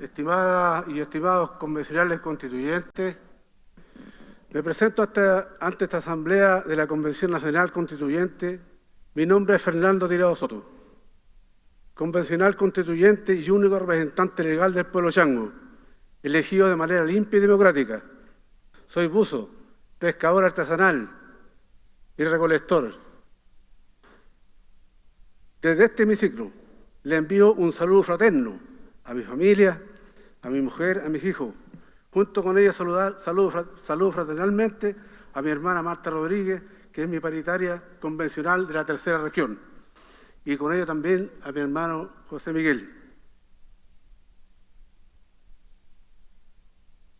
estimadas y estimados convencionales constituyentes, me presento ante esta Asamblea de la Convención Nacional Constituyente. Mi nombre es Fernando Tirado Soto, convencional constituyente y único representante legal del pueblo chango, elegido de manera limpia y democrática. Soy buzo, pescador artesanal y recolector. Desde este hemiciclo le envío un saludo fraterno a mi familia, a mi mujer, a mis hijos. Junto con ella saludar, saludo, fraternalmente a mi hermana Marta Rodríguez, que es mi paritaria convencional de la tercera región, y con ella también a mi hermano José Miguel.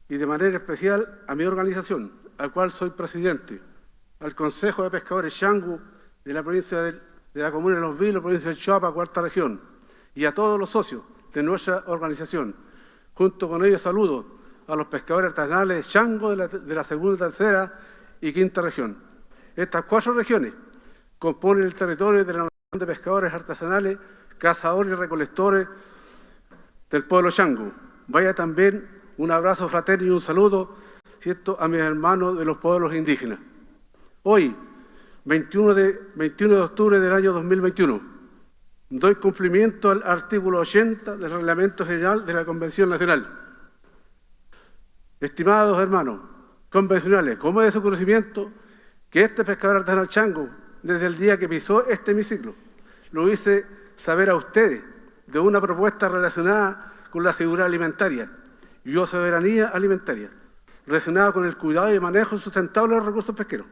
Y de manera especial a mi organización, al cual soy presidente, al Consejo de Pescadores Changu de la provincia de, la comuna de Los Vilos, provincia de Chihuahua, cuarta región, y a todos los socios de nuestra organización. Junto con ellos saludo a los pescadores artesanales Chango de la, segunda, tercera y quinta región. Estas cuatro regiones componen el territorio de la nación de pescadores artesanales, cazadores y recolectores del pueblo Chango. Vaya también un abrazo fraterno y un saludo ¿cierto? a mis hermanos de los pueblos indígenas. Hoy, 21 de, 21 de octubre del año 2021, Doy cumplimiento al artículo 80 del Reglamento General de la Convención Nacional. Estimados hermanos convencionales, como es de su conocimiento que este pescador artesanal chango, desde el día que pisó este hemiciclo, lo hice saber a ustedes de una propuesta relacionada con la seguridad alimentaria y o soberanía alimentaria, relacionada con el cuidado y manejo sustentable de los recursos pesqueros.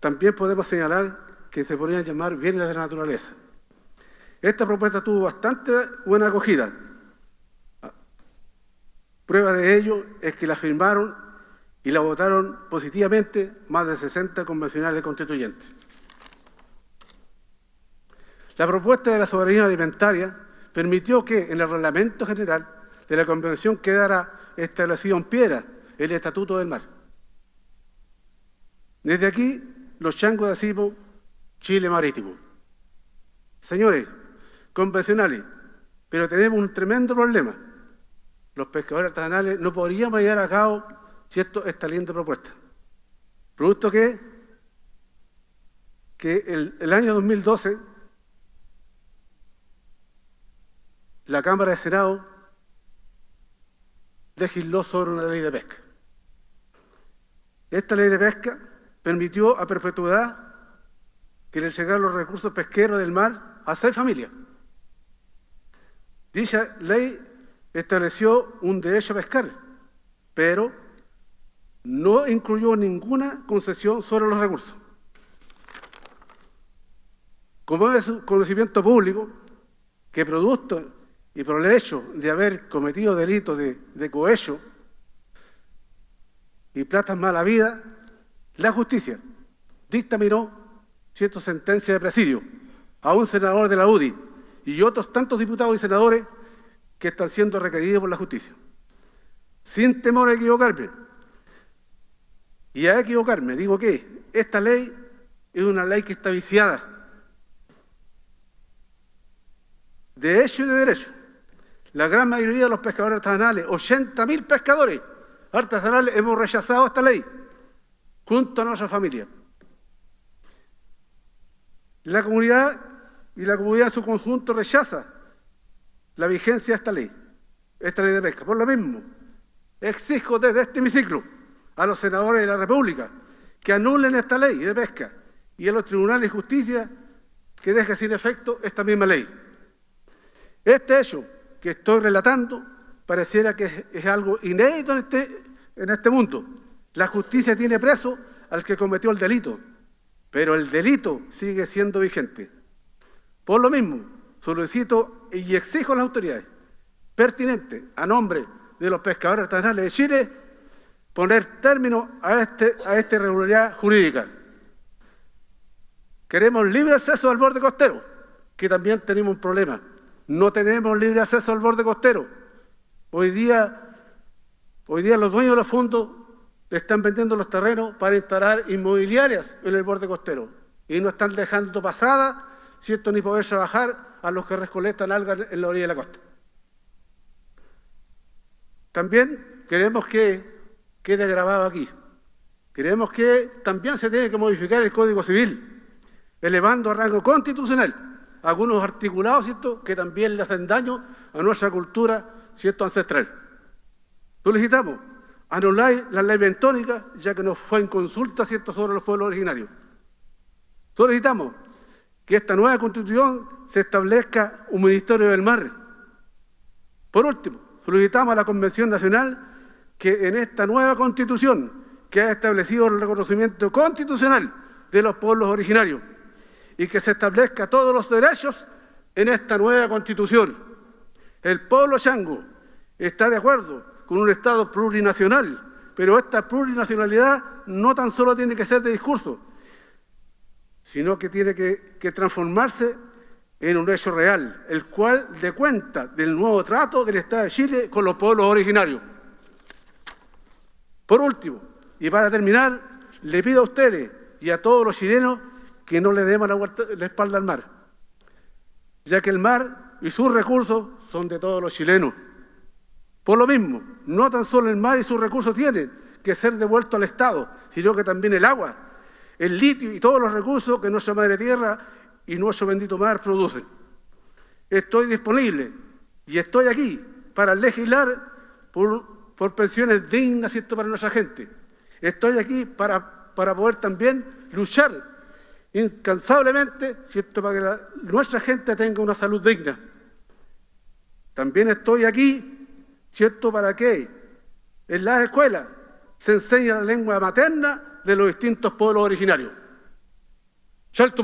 También podemos señalar que se podrían llamar bienes de la naturaleza, esta propuesta tuvo bastante buena acogida. Prueba de ello es que la firmaron y la votaron positivamente más de 60 convencionales constituyentes. La propuesta de la soberanía alimentaria permitió que en el reglamento general de la Convención quedara establecido en piedra el Estatuto del Mar. Desde aquí, los changos decimos Chile Marítimo. Señores, convencionales, pero tenemos un tremendo problema. Los pescadores artesanales no podríamos llevar a cabo cierto, esta linda propuesta. Producto que, que el, el año 2012 la Cámara de Senado legisló sobre una ley de pesca. Esta ley de pesca permitió a perpetuidad que le llegaran los recursos pesqueros del mar a seis familias. Dicha ley estableció un derecho a pescar, pero no incluyó ninguna concesión sobre los recursos. Como es conocimiento público que producto y por el hecho de haber cometido delitos de, de cohecho y plata mala vida, la justicia dictaminó cierta sentencia de presidio a un senador de la UDI y otros tantos diputados y senadores que están siendo requeridos por la justicia. Sin temor a equivocarme. Y a equivocarme, digo que esta ley es una ley que está viciada. De hecho y de derecho. La gran mayoría de los pescadores artesanales, 80.000 pescadores artesanales, hemos rechazado esta ley, junto a nuestra familia. La comunidad y la comunidad en su conjunto rechaza la vigencia de esta ley, esta ley de pesca. Por lo mismo, exijo desde este hemiciclo a los senadores de la República que anulen esta ley de pesca y a los tribunales de justicia que deje sin efecto esta misma ley. Este hecho que estoy relatando pareciera que es, algo inédito en este, en este mundo. La justicia tiene preso al que cometió el delito, pero el delito sigue siendo vigente. Por lo mismo, solicito y exijo a las autoridades pertinentes, a nombre de los pescadores artesanales de Chile, poner término a, este, a esta irregularidad jurídica. Queremos libre acceso al borde costero, que también tenemos un problema. No tenemos libre acceso al borde costero. Hoy día, hoy día los dueños de los fondos le están vendiendo los terrenos para instalar inmobiliarias en el borde costero y no están dejando pasada ¿cierto? ni poder trabajar a los que recolectan algas en la orilla de la costa. También queremos que quede grabado aquí. Queremos que también se tiene que modificar el Código Civil, elevando a rango constitucional algunos articulados ¿cierto? que también le hacen daño a nuestra cultura ¿cierto? ancestral. Solicitamos anular la ley bentónica, ya que nos fue en consulta ¿cierto? sobre los pueblos originarios. Solicitamos que esta nueva constitución se establezca un Ministerio del Mar. Por último, solicitamos a la Convención Nacional que en esta nueva constitución que ha establecido el reconocimiento constitucional de los pueblos originarios y que se establezca todos los derechos en esta nueva constitución. El pueblo chango está de acuerdo con un Estado plurinacional, pero esta plurinacionalidad no tan solo tiene que ser de discurso, sino que tiene que, transformarse en un hecho real, el cual dé cuenta del nuevo trato del Estado de Chile con los pueblos originarios. Por último, y para terminar, le pido a ustedes y a todos los chilenos que no le demos la, espalda al mar, ya que el mar y sus recursos son de todos los chilenos. Por lo mismo, no tan solo el mar y sus recursos tienen que ser devueltos al Estado, sino que también el agua, el litio y todos los recursos que nuestra madre tierra y nuestro bendito mar producen. Estoy disponible y estoy aquí para legislar por por pensiones dignas ¿cierto? para nuestra gente. Estoy aquí para, para poder también luchar incansablemente ¿cierto? para que nuestra gente tenga una salud digna. También estoy aquí ¿cierto? para que en las escuelas se enseñe la lengua materna de los distintos pueblos originarios. Shalto